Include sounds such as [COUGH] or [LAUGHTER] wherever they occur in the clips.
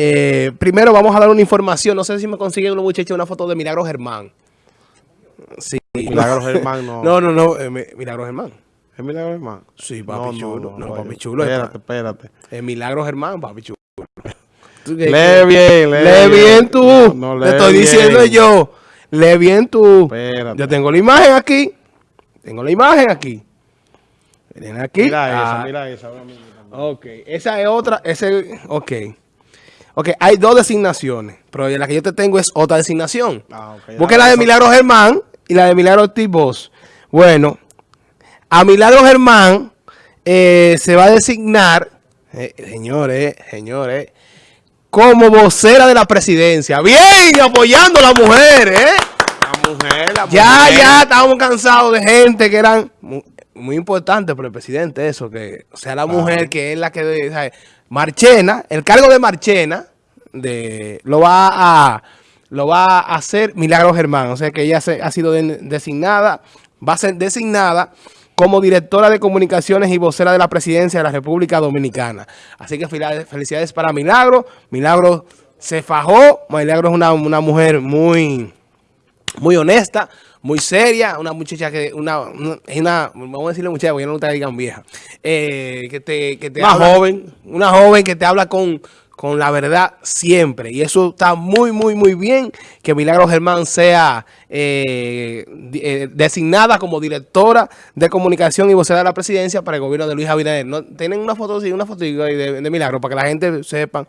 Eh, primero vamos a dar una información. No sé si me consiguen los muchachos una foto de Milagro Germán. Sí. Milagro Germán no. No, no, no. Eh, Milagro Germán. ¿Es Milagro Germán? Sí, papi no, chulo. No, no, papi chulo. Espérate, espérate. Es Milagro Germán, papi chulo. Lee bien, lee, lee bien tú. No, Te estoy diciendo yo. Lee bien tú. Espérate. Yo tengo la imagen aquí. Tengo la imagen aquí. Miren aquí. Mira esa, Ah, mira esa. Ok, esa es otra, ese, ok. Ok, hay dos designaciones, pero la que yo te tengo es otra designación. Ah, ok. Porque la de Milagro Germán y la de Milagro Ortiz Bosch. Bueno, a Milagro Germán eh, se va a designar, eh, señores, señores, como vocera de la presidencia. Bien, apoyando a la mujer, ¿eh? La mujer, la Ya, mujer. ya, estábamos cansados de gente que eran muy, muy importante para el presidente eso, que o sea la mujer que es la que, de- ¿sabe? Marchena, el cargo de Marchena, de, lo va a lo va a hacer Milagro Germán, o sea que ella se- ha sido de- designada, va a ser designada como directora de comunicaciones y vocera de la presidencia de la República Dominicana. Así que felicidades, felicidades para Milagro, Milagro se fajó, Milagro es una, una mujer muy muy honesta, muy seria, una muchacha que, una, una, es una- vamos a decirle muchacha, porque yo no te digan vieja, eh, que te, que te Una habla- joven. una joven que te habla con, con la verdad siempre, y eso está muy, muy, muy bien, que Milagro Germán sea eh, eh, designada como directora de comunicación y vocera de la presidencia para el gobierno de Luis Abinader. ¿No? Tienen una foto, sí, una foto de, de Milagro, para que la gente sepa.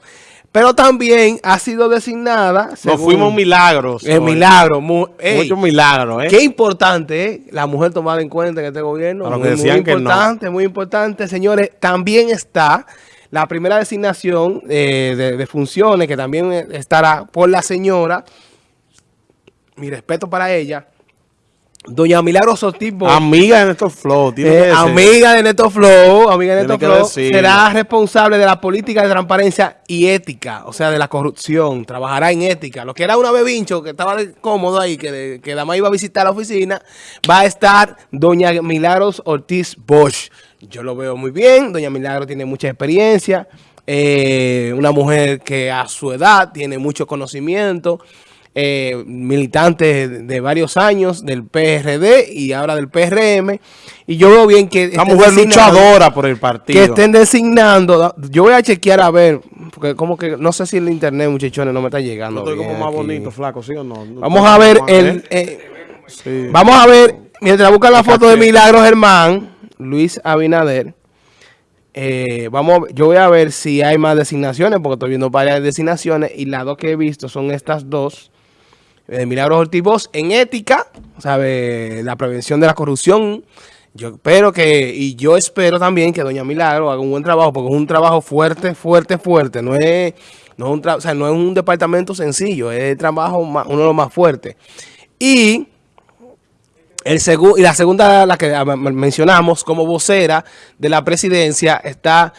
Pero también ha sido designada... Nos según- fuimos milagros. es hoy. milagro. mu- Muchos milagros, ¿eh? Qué importante ¿eh? la mujer tomada en cuenta en este gobierno. Muy, muy que no. importante, muy importante. Señores, también está la primera designación eh, de, de funciones que también eh, estará por la señora. Mi respeto para ella. Doña Milagro Ortiz Bosch. Amiga de Néstor Flow. Eh, amiga de Neto Flow, amiga de Neto Flow, será responsable de la política de transparencia y ética, o sea, de la corrupción, trabajará en ética. Lo que era una bebincho que estaba cómodo ahí, que, que Dama iba a visitar la oficina, va a estar doña Milagros Ortiz Bosch. Yo lo veo muy bien, doña Milagro tiene mucha experiencia, eh, una mujer que a su edad tiene mucho conocimiento, eh, militante de, varios años del PRD y ahora del PRM. Y yo veo bien que... Estén mujer designando- luchadora por el partido. Que estén designando. Yo voy a chequear a ver, porque como que no sé si el internet, muchachones, no me está llegando. Yo estoy como bien más aquí. bonito, flaco, ¿sí o no? No Vamos a ver el... ¿eh? eh, Sí. Vamos a ver, mientras buscan la foto de Fíjate. Milagro Germán, Luis Abinader. eh, vamos, yo voy a ver si hay más designaciones, porque estoy viendo varias designaciones y las dos que he visto son estas dos. Eh, Milagro Ortiz Bosch en ética, ¿sabe? La prevención de la corrupción. Yo espero que, y yo espero también que doña Milagro haga un buen trabajo, porque es un trabajo fuerte, fuerte, fuerte. No es, no es, un, no es un departamento sencillo, es el trabajo uno de los más fuertes. Y el y la segunda, la que ah, men- mencionamos como vocera de la presidencia, está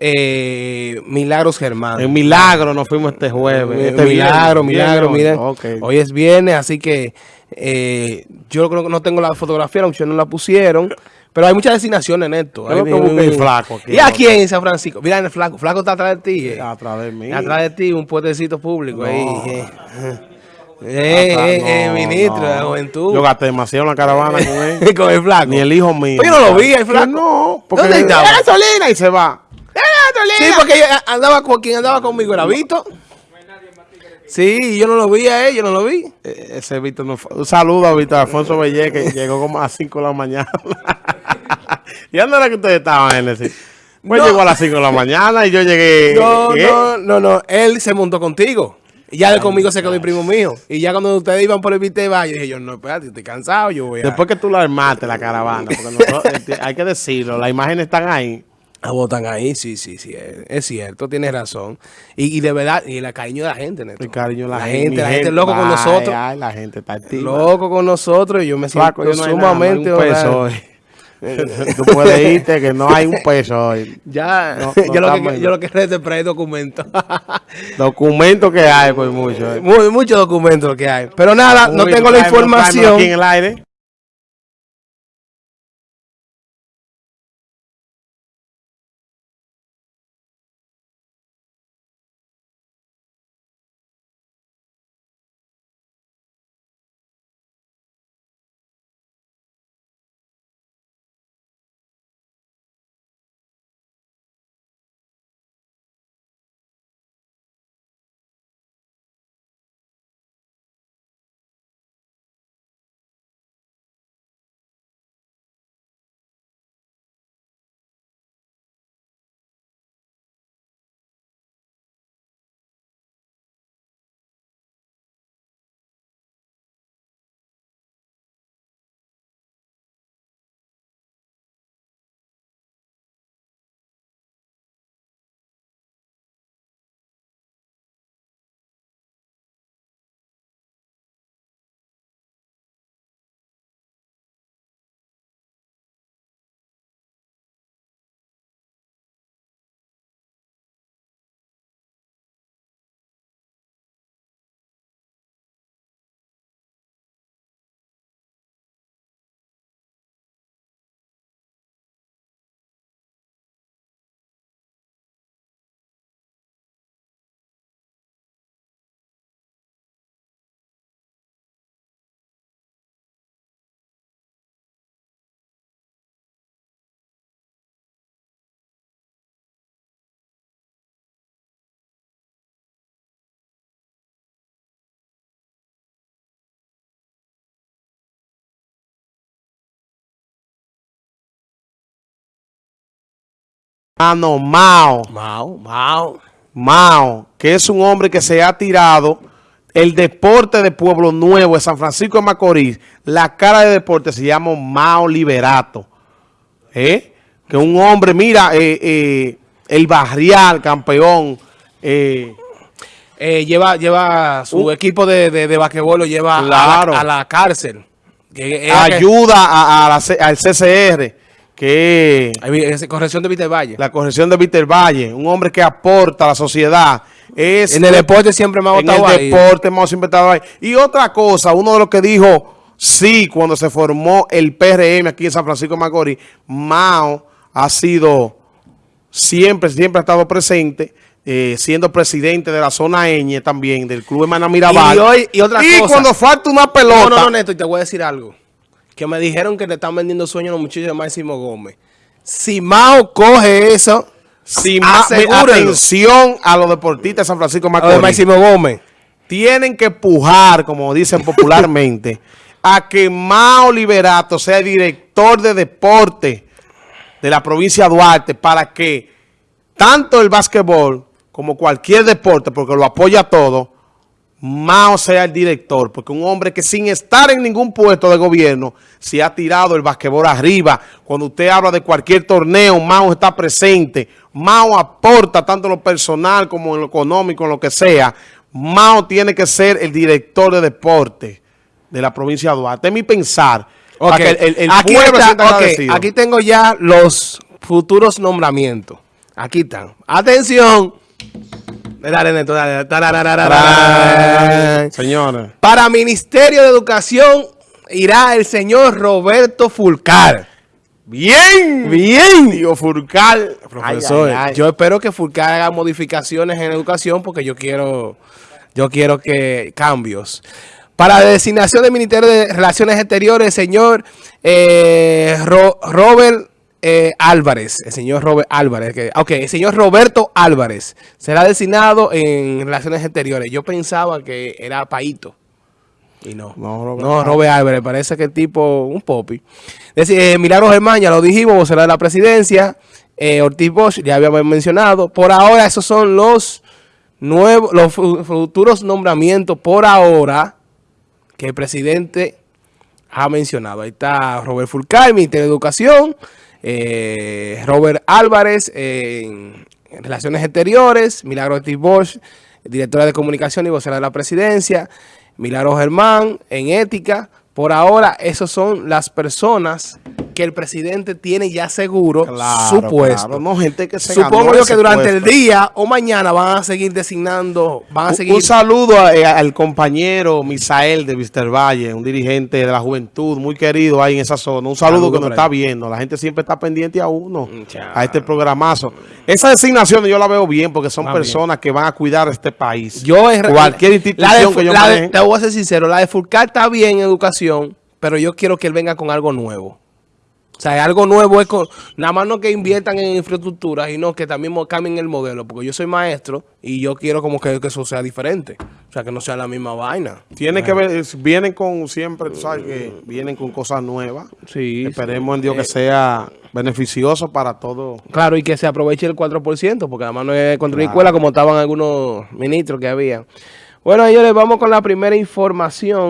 eh, Milagros Germán. En milagro nos fuimos este jueves. Este milagro, viernes. milagro, miren. hoy. Es viernes, así que eh, yo creo que no tengo la fotografía, aunque no la pusieron. Pero hay muchas designaciones en esto. Hay- flaco aquí, ¿Y aquí en San Francisco? Mira, el flaco. Flaco está atrás de ti. eh. A través de mí. Atrás de ti, un puestecito público ahí. No. Eh, eh, Atrás- eh, eh, no, ministro no. de la juventud. Yo gasté demasiado en la caravana con él. [LAUGHS] con el flaco. Ni el hijo mío. Yo no lo vi, el flaco. No, porque ¿Dónde estaba? ¡Eh, gasolina! Y se va. Sí, porque andaba con quien andaba conmigo era Vito. Sí, yo no lo vi a él, yo no lo vi. Eh, Ese Víctor no fue- Un saludo a Víctor Alfonso Bellé, que llegó como a las 5 de la mañana. [LAUGHS] ¿Y dónde era que ustedes estaban, Genesis? Pues No. llegó a las 5 de la mañana y yo llegué. No, ¿qué? no, no, no. Él se montó contigo. Y ya de conmigo se quedó mi primo mío. Y ya cuando ustedes iban por el Vite yo dije yo, no, espérate, estoy cansado, yo voy a... Después que tú la armaste, la caravana, porque nosotros- [LAUGHS] hay que decirlo, las imágenes están ahí. Ah, votan ahí, sí, sí, sí, es, es cierto, tienes razón. Y, y de verdad, y el cariño de la gente, Neto. El cariño, la, La gente, la gente loco con Ay, nosotros. Ay, la gente está activa. Loco con nosotros y yo me siento Flaco, yo no hay nada, no [LAUGHS] Tú puedes irte que no hay un peso hoy. Ya, No, [LAUGHS] no yo, lo que, yo lo que traer documentos. [LAUGHS] Documento que hay, pues mucho. eh. Muy- Muchos documentos que hay. Pero nada, no tengo la información. Aquí en el aire. Hermano Mao. Mao, Mao. Mao, que es un hombre que se ha tirado el deporte de Pueblo Nuevo, de San Francisco de Macorís, la cara de deporte se llama Mao Liberato. ¿Eh? Que un hombre, mira, eh, eh, el barrial, campeón, eh, lleva, lleva su Uh. equipo de, de, de basquetbol, lo lleva a la- a, la, cárcel. Ayuda a, a la C- al CCR, que es- corrección de Víctor Valle. la corrección de Víctor Valle, un hombre que aporta a la sociedad. Es en el deporte siempre me ha en el deporte hemos siempre estado ahí. Y otra cosa, uno de los que dijo sí cuando se formó el PRM aquí en San Francisco de Macorís, Mao ha sido siempre, siempre ha estado presente, eh, siendo presidente de la zona Eñe también, del Club Hermana Mirabal. Y hoy- y otra cosa. cuando falta una pelota, No, no, no, Neto, y te voy a decir algo. Que me dijeron que le están vendiendo sueños a los muchachos de Máximo Gómez. Si Mao coge eso, si atención a los deportistas de San Francisco Macorís. Máximo Gómez. tienen que pujar, como dicen popularmente, a que Mao Liberato sea director de deporte de la provincia de Duarte para que tanto el básquetbol como cualquier deporte, porque lo apoya todo, Mao sea el director, porque un hombre que sin estar en ningún puesto de gobierno se ha tirado el basquetbol arriba. Cuando usted habla de cualquier torneo, Mao está presente. Mao aporta tanto en lo personal como en lo económico, en lo que sea. Mao tiene que ser el director de deporte de la provincia de Duarte. Es mi pensar. El, el- el aquí, está- aquí tengo ya los futuros nombramientos. Aquí están. Atención. Dale, Neto, dale. Señores. Para Ministerio de Educación irá el señor Roberto Fulcar. Bien, bien, Digo Furcal. Profesor, Ay, ay, ay. yo espero que Fulcar haga modificaciones en educación porque yo quiero, yo quiero que cambios. Para la designación del Ministerio de Relaciones Exteriores, señor eh, Ro- Robert eh, Álvarez, el señor Robert Álvarez, que, ok, el señor Roberto Álvarez será designado en Relaciones Exteriores. Yo pensaba que era Paito. Y no. No, Robert no, Robert Álvarez, parece que el tipo, un popi. Decir, eh, Milagros Germán, ya lo dijimos, vocera de la presidencia. Eh, Ortiz Bosch, ya habíamos mencionado. Por ahora, esos son los nuevos, los fu- futuros nombramientos por ahora que el presidente ha mencionado. Ahí está Robert Fulcar, Ministerio de Educación, eh, Robert Álvarez en, en Relaciones Exteriores, Milagro Ortiz Bosch, directora de Comunicación y vocera de la Presidencia, Milagro Germán en Ética. Por ahora, esas son las personas que el presidente tiene ya seguro Claro, su puesto. claro. No, gente que se Supongo yo que durante el día o mañana van a seguir designando, van a Un- seguir... Un saludo a- eh, al compañero Misael de Víster Valle, un dirigente de la juventud muy querido ahí en esa zona. Un saludo Saludo que nos está viendo. La gente siempre está pendiente a uno, Chao. a este programazo. Esa designación yo la veo bien porque son bien. personas que van a cuidar este país. Yo re- Cualquier la institución de- que yo la de-. Te voy a ser sincero, la de Fulcar está bien en educación, pero yo quiero que él venga con algo nuevo. O sea, algo nuevo es con, nada más no que inviertan en infraestructura, sino que también cambien el modelo, porque yo soy maestro y yo quiero como que, que eso sea diferente. O sea, que no sea la misma vaina. Tiene que ver, es- vienen con siempre, tú sabes que vienen con cosas nuevas. Sí. Esperemos en Dios que sea beneficioso para todo. Claro, y que se aproveche el 4%, porque además no es construir Claro. escuela como estaban algunos ministros que había. Bueno, señores, vamos con la primera información.